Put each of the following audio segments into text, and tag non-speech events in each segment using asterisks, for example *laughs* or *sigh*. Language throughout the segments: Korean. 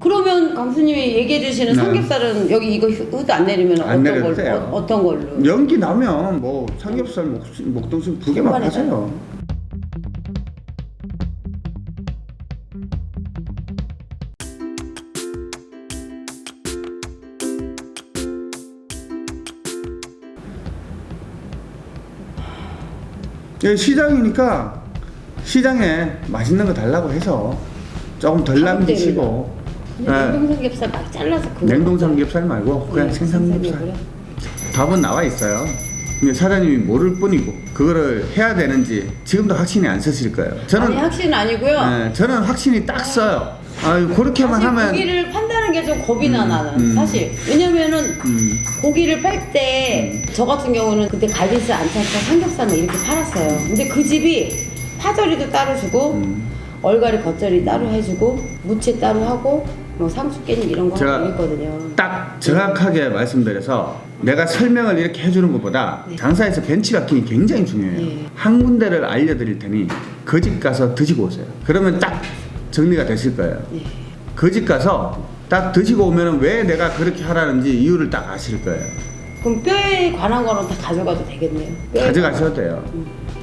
그러면 강수님이 얘기해 주시는 네. 삼겹살은 여기 이거 휴- 후드 안 내리면 안 어떤 걸로 돼요. 어, 어떤 걸로? 연기 나면 뭐 삼겹살, 목, 목동순 두 개만 하세요. 시장이니까 시장에 맛있는 거 달라고 해서 조금 덜 남기시고 네. 냉동 삼겹살 막 잘라서 냉동 삼겹살 말고 그냥 네, 생삼겹살 생삼겹살이요? 답은 나와 있어요. 근데 사장님이 모를 뿐이고 그거를 해야 되는지 지금도 확신이 안 서실 거예요. 저는 아니 확신은 아니고요. 네, 저는 확신이 딱 써요. 아 그렇게만 하면 고기를 판다는 게 좀 겁이 나 음, 나는 음. 사실 왜냐면은 음, 고기를 팔 때 저 같은 경우는 그때 갈비살 안창살 삼겹살만 이렇게 팔았어요. 근데 그 집이 파절이도 따로 주고 음. 얼갈이 겉절이 따로 해주고 무채 따로 하고 뭐 상추 깻잎 이런 거 제가 하고 있거든요. 딱 정확하게 말씀드려서 내가 설명을 이렇게 해주는 것보다 네. 장사에서 벤치마킹이 굉장히 중요해요. 네. 한 군데를 알려드릴 테니 그 집 가서 드시고 오세요. 그러면 딱 정리가 되실 거예요. 네. 그집 가서 딱 드시고 오면 왜 내가 그렇게 하라는지 이유를 딱 아실 거예요. 그럼 뼈에 관한 거는 다 가져가도 되겠네요. 가져가셔도 돼요.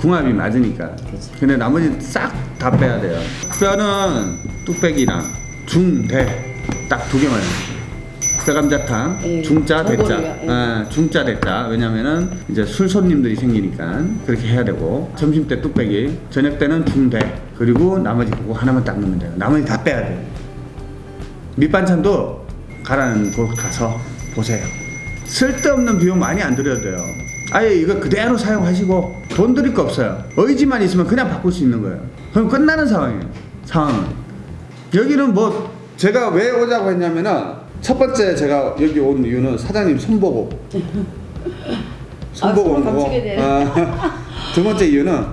궁합이 맞으니까. 그치. 근데 나머지 싹 다 빼야 돼요. 뼈는 뚝배기랑 중, 대 딱 두 개만. 뼈감자탕, 예, 중짜, 대짜. 전골이요, 예. 아, 중짜, 대짜. 왜냐면은 이제 술 손님들이 생기니까 그렇게 해야 되고 점심 때 뚝배기, 저녁 때는 중, 대. 그리고 나머지 그거 하나만 딱 넣으면 돼요. 나머지 다 빼야 돼요. 밑반찬도 가라는 곳 가서 보세요. 쓸데없는 비용 많이 안 들여도 돼요. 아예 이거 그대로 사용하시고 돈 들일 거 없어요. 의지만 있으면 그냥 바꿀 수 있는 거예요. 그럼 끝나는 상황이에요. 상황은. 여기는 뭐 제가 왜 오자고 했냐면은 첫 번째 제가 여기 온 이유는 사장님 손보고 *laughs* 손보고 아, 온 거고. 아, 두 번째 이유는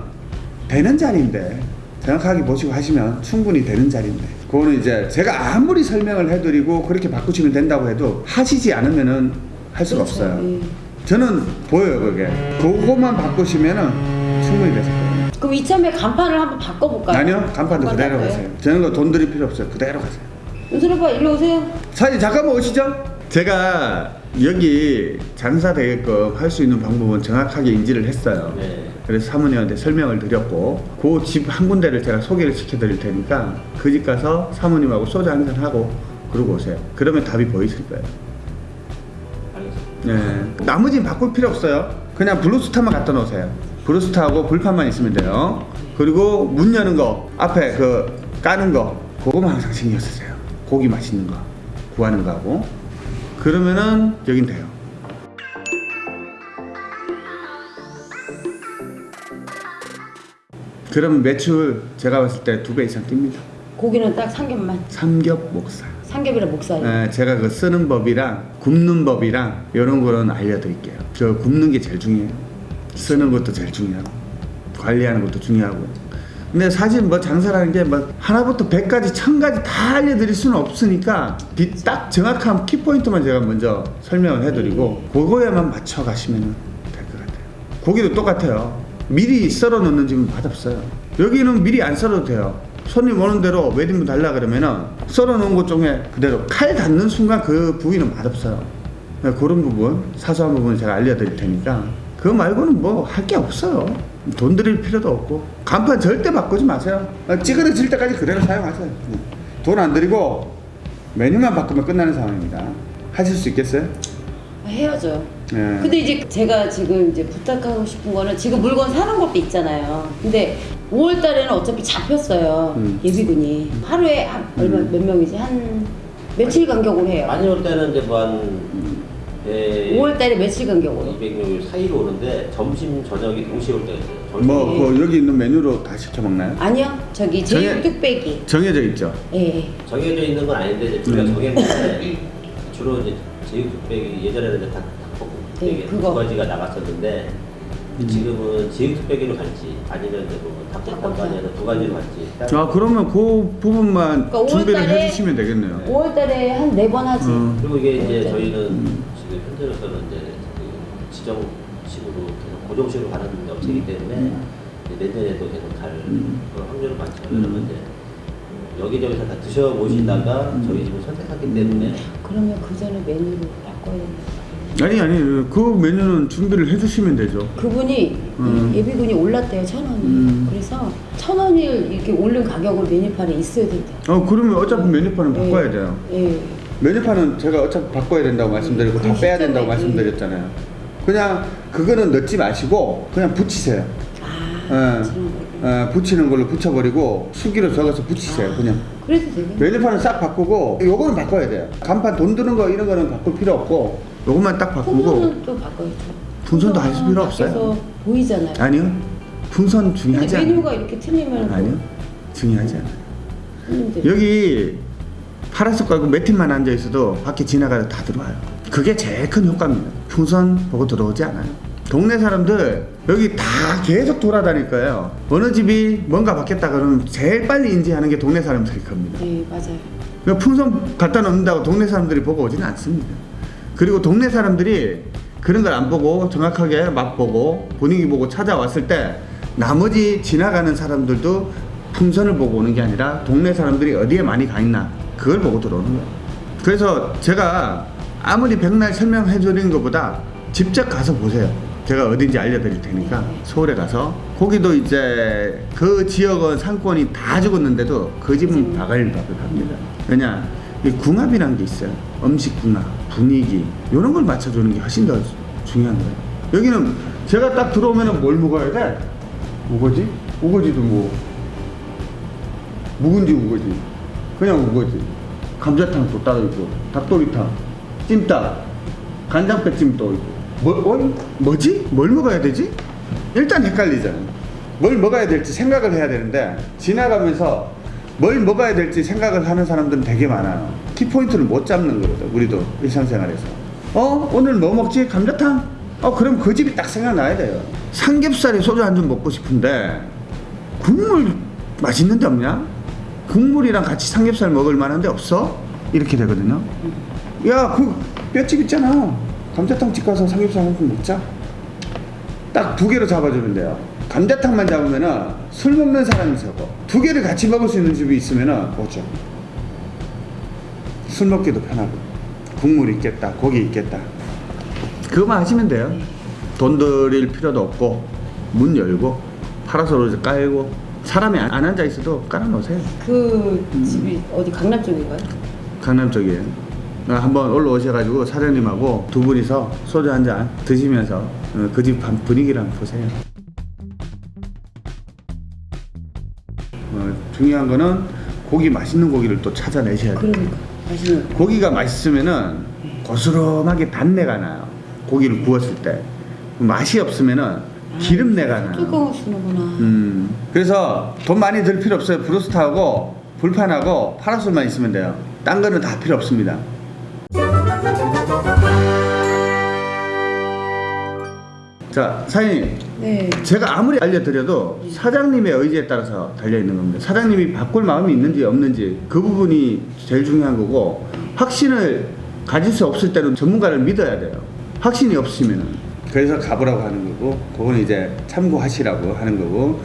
되는 자리인데 정확하게 보시고 하시면 충분히 되는 자리인데 그거는 이제 제가 아무리 설명을 해드리고 그렇게 바꾸시면 된다고 해도 하시지 않으면은 할 수가 그렇죠. 없어요. 예. 저는 보여요 그게 그거만 바꾸시면은 충분히 되실 거예요. 그럼 이참에 간판을 한번 바꿔볼까요? 아니요 간판도 간판 그대로? 가세요. 저는 거 돈 들일 필요 없어요. 그대로 가세요. 윤선 오빠 일로 오세요. 사장님 잠깐만 오시죠. 제가 여기 장사 되게끔 할 수 있는 방법은 정확하게 인지를 했어요. 네. 그래서 사모님한테 설명을 드렸고 그 집 한 군데를 제가 소개를 시켜드릴 테니까 그 집 가서 사모님하고 소주 한 잔 하고 그러고 오세요. 그러면 답이 보이실 거예요. 네. 나머지는 바꿀 필요 없어요. 그냥 블루스타만 갖다 놓으세요. 블루스타하고 불판만 있으면 돼요. 그리고 문 여는 거, 앞에 그 까는 거, 그거만 항상 신경 쓰세요. 고기 맛있는 거, 구하는 거 하고. 그러면은 여긴 돼요. 그럼 매출 제가 봤을 때 두 배 이상 뜁니다. 고기는 딱 삼겹만. 삼겹 목살. 삼겹이랑 목살. 예, 제가 그 쓰는 법이랑 굽는 법이랑 이런 거는 알려드릴게요. 저 굽는 게 제일 중요해요. 쓰는 것도 제일 중요하고 관리하는 것도 중요하고. 근데 사실 뭐 장사라는 게뭐 하나부터 백까지 천 가지 다 알려드릴 수는 없으니까 비- 딱 정확한 키포인트만 제가 먼저 설명을 해드리고 그거에만 맞춰 가시면 될 것 같아요. 고기도 똑같아요. 미리 썰어 놓는 집은 맛없어요. 여기는 미리 안 썰어도 돼요. 손님 오는 대로 몇 인분 달라 그러면은 썰어 놓은 것 중에 그대로 칼 닿는 순간 그 부위는 맛없어요. 네, 그런 부분, 사소한 부분을 제가 알려드릴 테니까 그거 말고는 뭐 할 게 없어요. 돈 들일 필요도 없고 간판 절대 바꾸지 마세요. 아, 찌그러질 때까지 그대로 사용하세요. 돈안 들이고 메뉴만 바꾸면 끝나는 상황입니다. 하실 수 있겠어요? 헤어져. 예. 근데 이제 제가 지금 이제 부탁하고 싶은 거는 지금 물건 사는 것도 있잖아요. 근데 5월 달에는 어차피 잡혔어요. 음. 예비군이. 하루에 한 얼마 몇 명이지? 한 며칠 간격으로 해요. 많이 올 때는 이제 뭐한 네, 5월 달에 며칠 간격으로. 200명 사이로 오는데 점심 저녁이 동시에 올 때가 있어요. 점심 뭐, 뭐 여기 있는 메뉴로 다 시켜 먹나요? 아니요. 저기 제육 정해- 뚝배기. 정해져 있죠. 예. 예. 정해져 있는 건 아닌데 이제 우리가 음. 정했는데 주로 이제 제육 뚝배기 예전에는 이제 닭 닭볶음 그거. 두 가지가 나갔었는데 음. 지금은 제육뚝배기로 갈지 아니면 이제 뭐 닭볶음탕 아니면 두 가지로 갈지. 아 그러면 그 부분만 그러니까 준비를 5월 달에- 해주시면 되겠네요. 5월 달에 한 네 번 하지. 어. 그리고 이게 이제 네. 저희는 음. 지금 현재로서는 이제 그 지정식으로 계속 고정식으로 가는 업체이기 때문에 음. 내년에도 계속 갈 음. 그런 확률은 많죠. 음. 그러면 이제 여기저기서 다 드셔보시다가 음. 저희 집을 선택하기 때문에 그러면 그 전에 메뉴를 바꿔야 되나? 아니 아니 그 메뉴는 준비를 해주시면 되죠. 그분이 음. 예비군이 올랐대요 천 원이. 음. 그래서 천 원을 이렇게 오른 가격으로 메뉴판에 있어야 된다. 어 그러면 어차피 메뉴판은 예. 바꿔야 돼요. 예. 메뉴판은 제가 어차피 바꿔야 된다고 말씀드리고 다그 빼야 된다고 시점에, 말씀드렸잖아요. 그냥 그거는 넣지 마시고 그냥 붙이세요. 아, 예. 예, 붙이는 걸로 붙여버리고 수기로 적어서 붙이세요. 그냥 그래도 되겠네. 메뉴판은 싹 바꾸고 요거는 바꿔야 돼요. 간판 돈 드는 거 이런 거는 바꿀 필요 없고 요것만 딱 바꾸고 또 바꿔야죠. 풍선도 하실 필요 없어요. 보이잖아요. 아니요 풍선 근데 중요하지 메뉴가 않아요. 이렇게 틀리면 아니요 중요하지 않아요. 여기 파란색 깔고 몇 팀만 앉아 있어도 밖에 지나가도 다 들어와요. 그게 제일 큰 효과입니다. 풍선 보고 들어오지 않아요. 동네 사람들 여기 다 계속 돌아다닐 거예요. 어느 집이 뭔가 바뀌었다 그러면 제일 빨리 인지하는 게 동네 사람들일 겁니다. 네 맞아요. 그러니까 풍선 갖다 놓는다고 동네 사람들이 보고 오지는 않습니다. 그리고 동네 사람들이 그런 걸 안 보고 정확하게 맛보고 분위기 보고 찾아왔을 때 나머지 지나가는 사람들도 풍선을 보고 오는 게 아니라 동네 사람들이 어디에 많이 가 있나 그걸 보고 들어오는 거예요. 그래서 제가 아무리 백날 설명해 드리는 것보다 직접 가서 보세요. 제가 어딘지 알려드릴 테니까 서울에 가서 거기도 이제 그 지역은 상권이 다 죽었는데도 그 집은 바글바글합니다. 왜냐 이 궁합이라는 게 있어요. 음식 궁합, 분위기 이런 걸 맞춰주는 게 훨씬 더 중요한 거예요. 여기는 제가 딱 들어오면은 뭘 먹어야 돼? 우거지? 우거지도 뭐 묵은지 우거지, 그냥 우거지, 감자탕도 따로 있고, 닭도리탕, 찜닭, 간장배찜도 있고. 뭐, 어이? 뭐지? 뭘 먹어야 되지? 일단 헷갈리잖아요. 뭘 먹어야 될지 생각을 해야 되는데 지나가면서 뭘 먹어야 될지 생각을 하는 사람들은 되게 많아요. 키포인트를 못 잡는 거거든. 우리도 일상생활에서. 어? 오늘 뭐 먹지? 감자탕? 어 그럼 그 집이 딱 생각나야 돼요. 삼겹살에 소주 한 잔 먹고 싶은데 국물 맛있는 데 없냐? 국물이랑 같이 삼겹살 먹을 만한 데 없어? 이렇게 되거든요. 야, 그 뼈집 있잖아. 감자탕 집 가서 삼겹살 한 번 먹자. 딱 두 개로 잡아주는데요. 감자탕만 잡으면은 술 먹는 사람이 적어. 두 개를 같이 먹을 수 있는 집이 있으면은 오죠. 술 먹기도 편하고 국물 있겠다, 고기 있겠다. 그거만 하시면 돼요. 돈 들일 필요도 없고 문 열고 파라솔을 깔고 사람이 안 앉아 있어도 깔아놓으세요. 그 음. 집이 어디 강남 쪽인가요? 강남 쪽이에요. 어, 한번 올라오셔가지고 사장님하고 두 분이서 소주 한 잔 드시면서 그 집 분위기를 한번 보세요. 중요한 거는 고기 맛있는 고기를 또 찾아내셔야 돼요. 그러니까 맛있는 거. 고기가 맛있으면은 고스름하게 단내가 나요. 고기를 구웠을 때 맛이 없으면은 기름내가 나요. 쓰는구나. 음, 그래서 돈 많이 들 필요 없어요. 브로스트하고 불판하고 파라솔만 있으면 돼요. 딴 거는 다 필요 없습니다. 자, 사장님. 네. 제가 아무리 알려드려도 사장님의 의지에 따라서 달려있는 겁니다. 사장님이 바꿀 마음이 있는지 없는지 그 부분이 제일 중요한 거고 확신을 가질 수 없을 때는 전문가를 믿어야 돼요. 확신이 없으면은. 그래서 가보라고 하는 거고 그건 이제 참고하시라고 하는 거고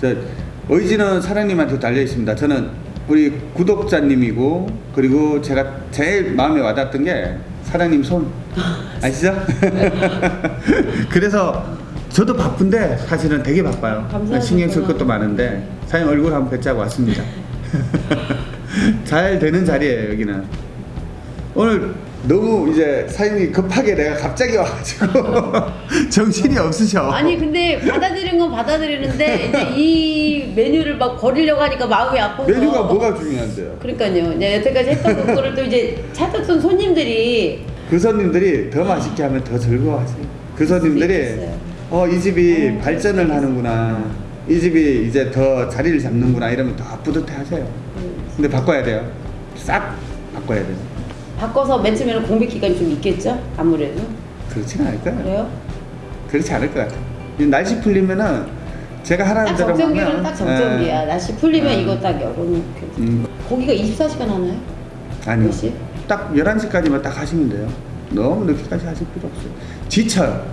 저 의지는 사장님한테 달려 있습니다. 저는 우리 구독자님이고 그리고 제가 제일 마음에 와닿았던 게 사장님 손 아시죠? *laughs* 그래서 저도 바쁜데 사실은 되게 바빠요. 신경 쓸 것도 많은데 사장님 얼굴 한번 뵙자고 왔습니다. *laughs* 잘 되는 자리예요 여기는. 오늘 너무 이제 사장님이 급하게 내가 갑자기 와가지고 *laughs* 정신이 없으셔. 아니 근데 받아들인 건 받아들이는데 이제 이 메뉴를 막 버리려고 하니까 마음이 아파서 메뉴가 뭐가 중요한데요? 그러니까요. 이제 여태까지 했던 거를 또 이제 찾았던 손님들이 그 손님들이 더 맛있게 하면 더 즐거워하지. 그 손님들이 있어요. 어이 집이 어, 발전을 하는구나. 이 집이 이제 더 자리를 잡는구나 이러면 더 뿌듯해 하세요. 근데 바꿔야 돼요. 싹 바꿔야 돼요. 바꿔서 맨 처음에는 공백 기간이 좀 있겠죠? 아무래도 그렇지는 않을 거예요. 그래요? 그렇지 않을 것 같아요. 이 날씨 풀리면은 제가 하라는 딱 대로 정전기는 딱 정전기야. 예. 날씨 풀리면 음. 이거 딱 열어놓고 음, 고기가 24시간 하나요? 아니요. 몇 시? 딱 11시까지만 딱 하시면 돼요. 너무 늦게까지 하실 필요 없어요. 지쳐요.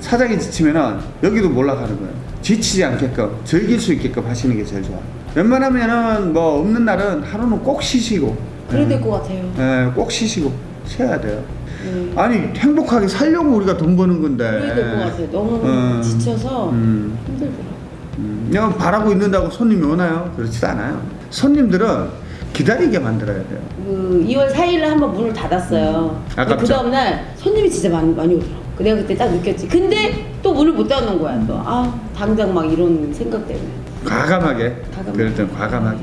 사장이 지치면은 여기도 몰락하는 거예요. 지치지 않게끔 즐길 수 있게끔 하시는 게 제일 좋아요. 웬만하면은 뭐 없는 날은 하루는 꼭 쉬시고 그래야 예. 될것 같아요. 예, 꼭 쉬시고 쉬어야 돼요. 네. 아니 행복하게 살려고 우리가 돈 버는 건데. 그래야 될 것 같아요. 너무 어. 지쳐서 음. 힘들더라고요. 음, 그냥 바라고 있는다고 손님이 오나요? 그렇지도 않아요. 손님들은 기다리게 만들어야 돼요. 그 2월 4일에 한번 문을 닫았어요. 아깝죠? 그 다음날 손님이 진짜 많이, 많이 오더라고. 내가 그때 딱 느꼈지. 근데 또 문을 못 닫는 거야. 또. 아, 당장 막 이런 생각 때문에. 과감하게. 과감하게. 그럴 땐 과감하게.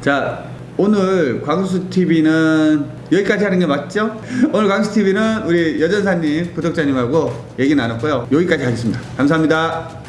자, 오늘 광수 TV는 여기까지 하는 게 맞죠? 오늘 광수 TV는 우리 여전사님 구독자님하고 얘기 나눴고요. 여기까지 하겠습니다. 감사합니다.